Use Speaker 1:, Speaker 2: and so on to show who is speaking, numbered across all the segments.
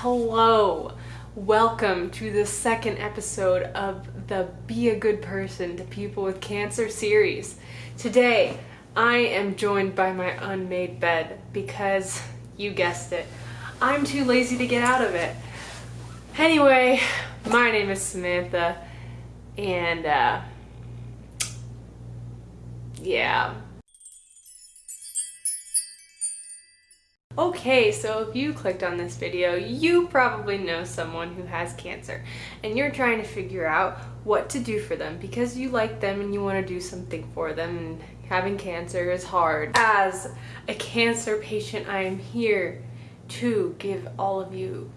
Speaker 1: Hello! Welcome to the second episode of the Be a Good Person to People with Cancer series. Today, I am joined by my unmade bed because, you guessed it, I'm too lazy to get out of it. Anyway, my name is Samantha, and uh, yeah. Okay, so if you clicked on this video, you probably know someone who has cancer and you're trying to figure out what to do for them because you like them and you want to do something for them and having cancer is hard. As a cancer patient, I am here to give all of you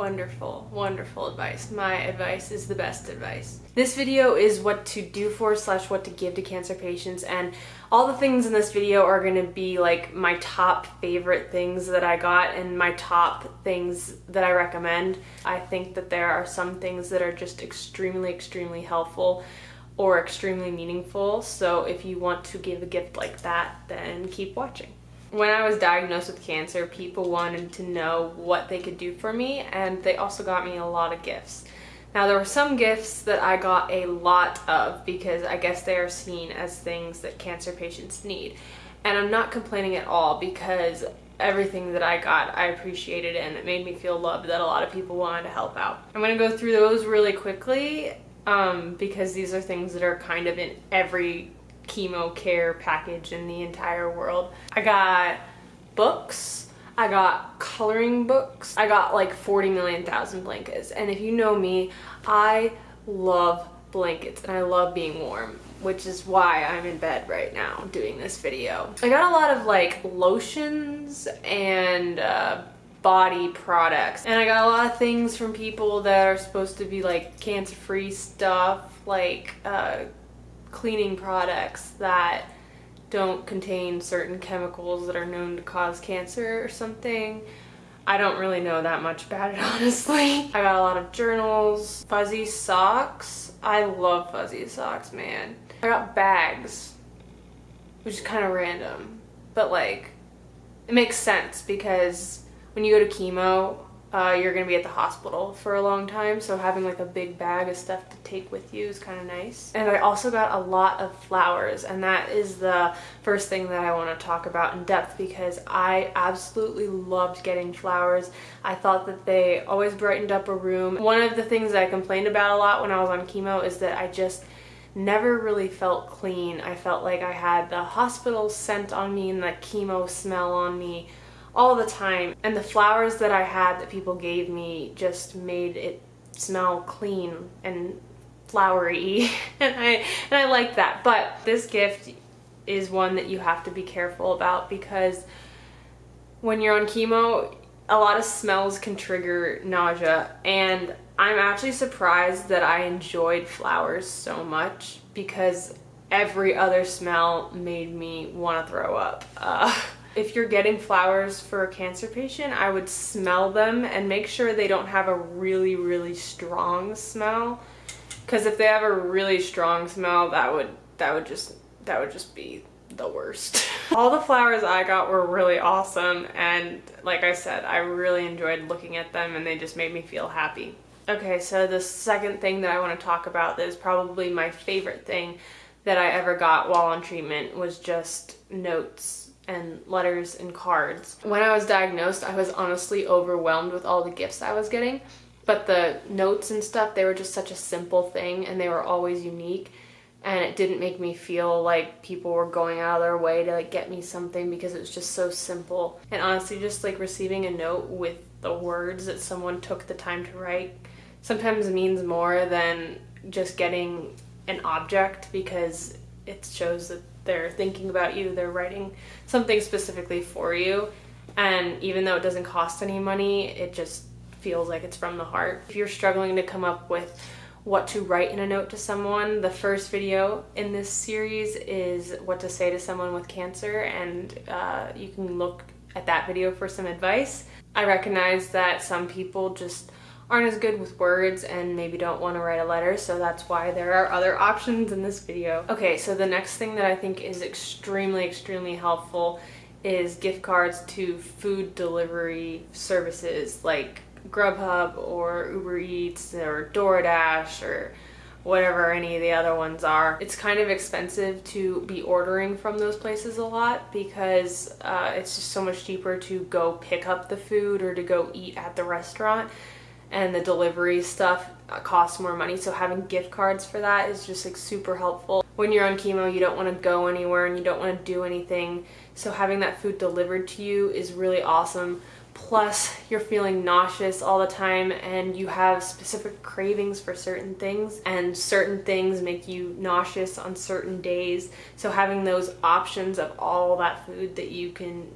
Speaker 1: wonderful, wonderful advice. My advice is the best advice. This video is what to do for slash what to give to cancer patients and all the things in this video are going to be like my top favorite things that I got and my top things that I recommend. I think that there are some things that are just extremely, extremely helpful or extremely meaningful. So if you want to give a gift like that, then keep watching. When I was diagnosed with cancer, people wanted to know what they could do for me, and they also got me a lot of gifts. Now, there were some gifts that I got a lot of because I guess they are seen as things that cancer patients need. And I'm not complaining at all because everything that I got, I appreciated and it made me feel loved that a lot of people wanted to help out. I'm going to go through those really quickly um, because these are things that are kind of in every chemo care package in the entire world. I got books. I got coloring books. I got like 40 million thousand blankets. And if you know me, I love blankets and I love being warm which is why I'm in bed right now doing this video. I got a lot of like lotions and uh, body products and I got a lot of things from people that are supposed to be like cancer-free stuff like uh, cleaning products that don't contain certain chemicals that are known to cause cancer or something. I don't really know that much about it, honestly. I got a lot of journals, fuzzy socks. I love fuzzy socks, man. I got bags, which is kind of random, but like, it makes sense because when you go to chemo, uh, you're gonna be at the hospital for a long time so having like a big bag of stuff to take with you is kind of nice. And I also got a lot of flowers and that is the first thing that I want to talk about in depth because I absolutely loved getting flowers. I thought that they always brightened up a room. One of the things that I complained about a lot when I was on chemo is that I just never really felt clean. I felt like I had the hospital scent on me and the chemo smell on me all the time. And the flowers that I had that people gave me just made it smell clean and flowery. And I and I like that. But this gift is one that you have to be careful about because when you're on chemo a lot of smells can trigger nausea. And I'm actually surprised that I enjoyed flowers so much because every other smell made me want to throw up. Uh, if you're getting flowers for a cancer patient, I would smell them and make sure they don't have a really, really strong smell. Because if they have a really strong smell, that would that would just that would just be the worst. All the flowers I got were really awesome and like I said, I really enjoyed looking at them and they just made me feel happy. Okay, so the second thing that I want to talk about that is probably my favorite thing that I ever got while on treatment was just notes and letters and cards. When I was diagnosed, I was honestly overwhelmed with all the gifts I was getting, but the notes and stuff, they were just such a simple thing and they were always unique and it didn't make me feel like people were going out of their way to like get me something because it was just so simple. And honestly, just like receiving a note with the words that someone took the time to write sometimes means more than just getting an object because it shows that they're thinking about you, they're writing something specifically for you. And even though it doesn't cost any money, it just feels like it's from the heart. If you're struggling to come up with what to write in a note to someone, the first video in this series is what to say to someone with cancer and uh, you can look at that video for some advice. I recognize that some people just aren't as good with words and maybe don't want to write a letter so that's why there are other options in this video. Okay so the next thing that I think is extremely extremely helpful is gift cards to food delivery services like Grubhub or Uber Eats or DoorDash or whatever any of the other ones are. It's kind of expensive to be ordering from those places a lot because uh, it's just so much cheaper to go pick up the food or to go eat at the restaurant and the delivery stuff costs more money. So having gift cards for that is just like super helpful. When you're on chemo you don't want to go anywhere and you don't want to do anything. So having that food delivered to you is really awesome. Plus you're feeling nauseous all the time and you have specific cravings for certain things and certain things make you nauseous on certain days. So having those options of all that food that you can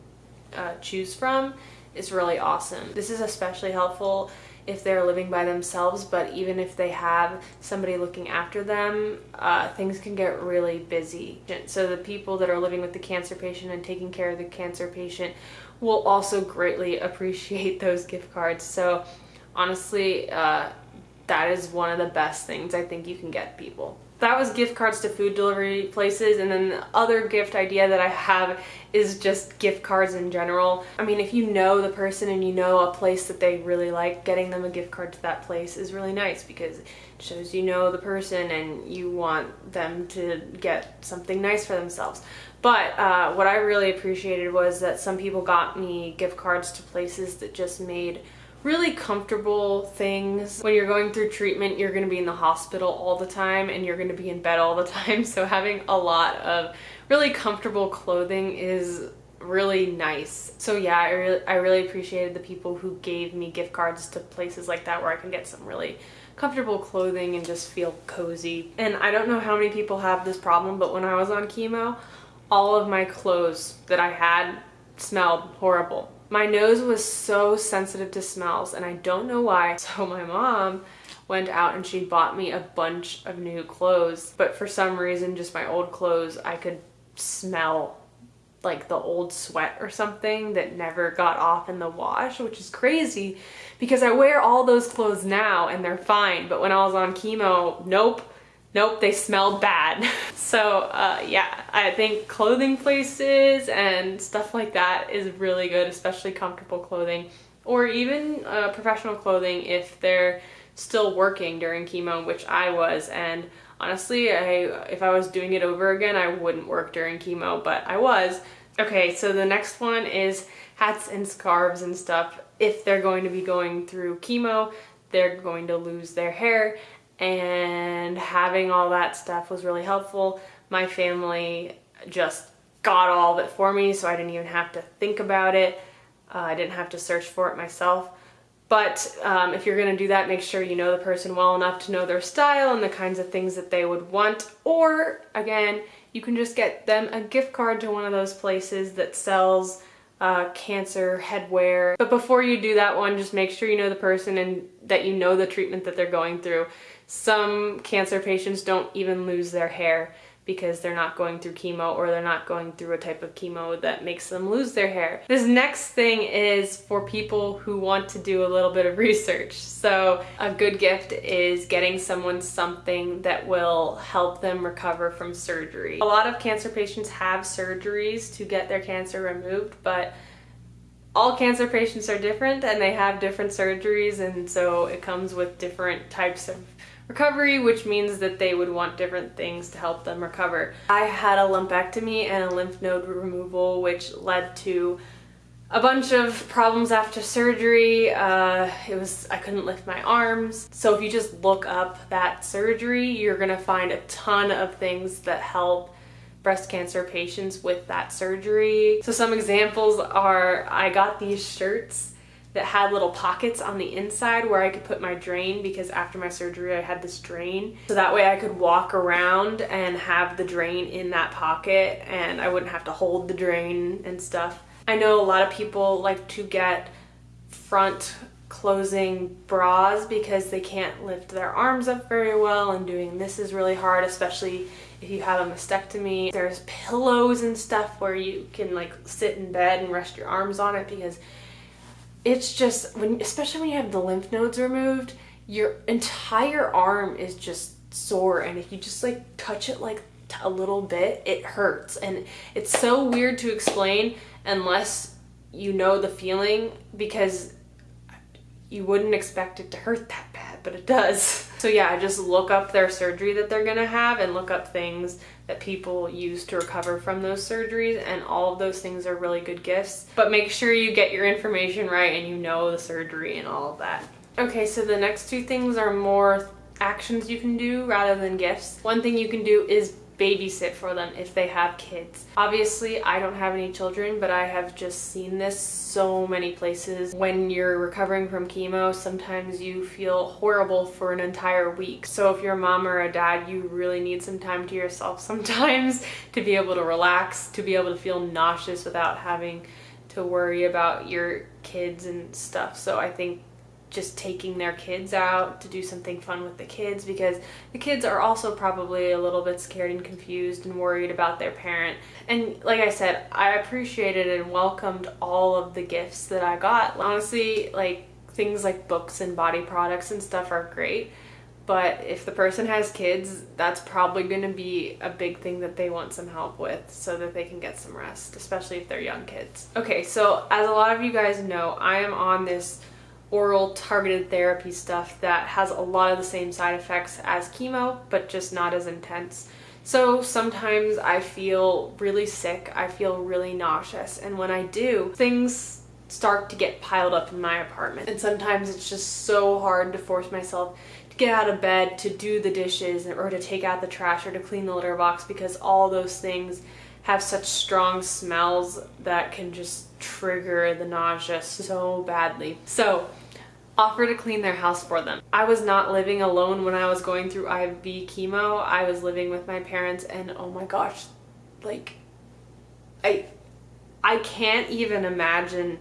Speaker 1: uh, choose from is really awesome. This is especially helpful if they're living by themselves, but even if they have somebody looking after them, uh, things can get really busy. So the people that are living with the cancer patient and taking care of the cancer patient will also greatly appreciate those gift cards. So honestly, uh, that is one of the best things I think you can get people that was gift cards to food delivery places and then the other gift idea that I have is just gift cards in general. I mean if you know the person and you know a place that they really like getting them a gift card to that place is really nice because it shows you know the person and you want them to get something nice for themselves. But uh, what I really appreciated was that some people got me gift cards to places that just made really comfortable things. When you're going through treatment, you're gonna be in the hospital all the time and you're gonna be in bed all the time. So having a lot of really comfortable clothing is really nice. So yeah, I really, I really appreciated the people who gave me gift cards to places like that where I can get some really comfortable clothing and just feel cozy. And I don't know how many people have this problem, but when I was on chemo, all of my clothes that I had smelled horrible. My nose was so sensitive to smells and I don't know why. So my mom went out and she bought me a bunch of new clothes. But for some reason, just my old clothes, I could smell like the old sweat or something that never got off in the wash, which is crazy because I wear all those clothes now and they're fine. But when I was on chemo, nope nope, they smelled bad. so uh, yeah, I think clothing places and stuff like that is really good, especially comfortable clothing or even uh, professional clothing if they're still working during chemo, which I was. And honestly, I if I was doing it over again, I wouldn't work during chemo, but I was. Okay, so the next one is hats and scarves and stuff. If they're going to be going through chemo, they're going to lose their hair and having all that stuff was really helpful. My family just got all of it for me so I didn't even have to think about it. Uh, I didn't have to search for it myself. But um, if you're gonna do that, make sure you know the person well enough to know their style and the kinds of things that they would want. Or again, you can just get them a gift card to one of those places that sells uh, cancer headwear. But before you do that one, just make sure you know the person and that you know the treatment that they're going through. Some cancer patients don't even lose their hair because they're not going through chemo or they're not going through a type of chemo that makes them lose their hair. This next thing is for people who want to do a little bit of research. So a good gift is getting someone something that will help them recover from surgery. A lot of cancer patients have surgeries to get their cancer removed, but all cancer patients are different and they have different surgeries and so it comes with different types of recovery, which means that they would want different things to help them recover. I had a lumpectomy and a lymph node removal, which led to a bunch of problems after surgery. Uh, it was, I couldn't lift my arms. So if you just look up that surgery, you're gonna find a ton of things that help breast cancer patients with that surgery. So some examples are, I got these shirts that had little pockets on the inside where I could put my drain because after my surgery I had this drain. So that way I could walk around and have the drain in that pocket and I wouldn't have to hold the drain and stuff. I know a lot of people like to get front closing bras because they can't lift their arms up very well and doing this is really hard especially if you have a mastectomy. There's pillows and stuff where you can like sit in bed and rest your arms on it because it's just when especially when you have the lymph nodes removed your entire arm is just sore and if you just like touch it like a little bit it hurts and it's so weird to explain unless you know the feeling because you wouldn't expect it to hurt that bad, but it does. So yeah, I just look up their surgery that they're gonna have and look up things that people use to recover from those surgeries and all of those things are really good gifts. But make sure you get your information right and you know the surgery and all of that. Okay, so the next two things are more actions you can do rather than gifts. One thing you can do is babysit for them if they have kids. Obviously, I don't have any children, but I have just seen this so many places. When you're recovering from chemo, sometimes you feel horrible for an entire week. So if you're a mom or a dad, you really need some time to yourself sometimes to be able to relax, to be able to feel nauseous without having to worry about your kids and stuff. So I think just taking their kids out to do something fun with the kids because the kids are also probably a little bit scared and confused and worried about their parent. And like I said, I appreciated and welcomed all of the gifts that I got. Honestly, like things like books and body products and stuff are great. But if the person has kids, that's probably going to be a big thing that they want some help with so that they can get some rest, especially if they're young kids. Okay, so as a lot of you guys know, I am on this oral targeted therapy stuff that has a lot of the same side effects as chemo, but just not as intense. So sometimes I feel really sick, I feel really nauseous, and when I do, things start to get piled up in my apartment. And sometimes it's just so hard to force myself to get out of bed, to do the dishes, or to take out the trash, or to clean the litter box, because all those things have such strong smells that can just trigger the nausea so badly. So offer to clean their house for them. I was not living alone when I was going through IV chemo. I was living with my parents and oh my gosh, like I I can't even imagine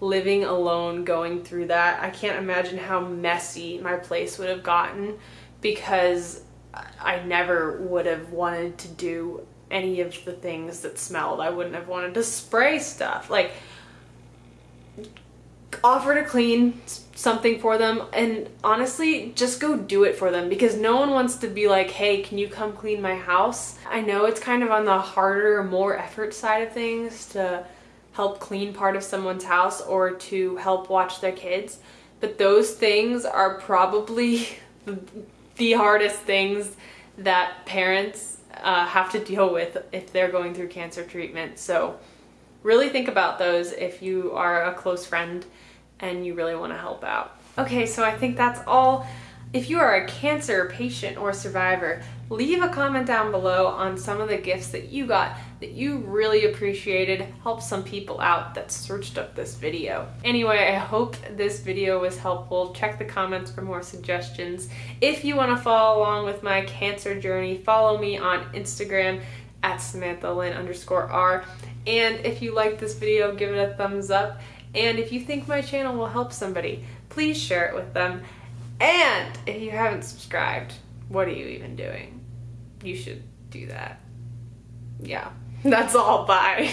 Speaker 1: living alone going through that. I can't imagine how messy my place would have gotten because I never would have wanted to do any of the things that smelled. I wouldn't have wanted to spray stuff. Like offer to clean something for them and honestly just go do it for them because no one wants to be like hey can you come clean my house i know it's kind of on the harder more effort side of things to help clean part of someone's house or to help watch their kids but those things are probably the hardest things that parents uh, have to deal with if they're going through cancer treatment so really think about those if you are a close friend and you really want to help out. Okay, so I think that's all. If you are a cancer patient or survivor, leave a comment down below on some of the gifts that you got that you really appreciated, help some people out that searched up this video. Anyway, I hope this video was helpful. Check the comments for more suggestions. If you want to follow along with my cancer journey, follow me on Instagram at Samantha Lynn underscore R. And if you like this video, give it a thumbs up. And if you think my channel will help somebody, please share it with them. And if you haven't subscribed, what are you even doing? You should do that. Yeah, that's all. Bye.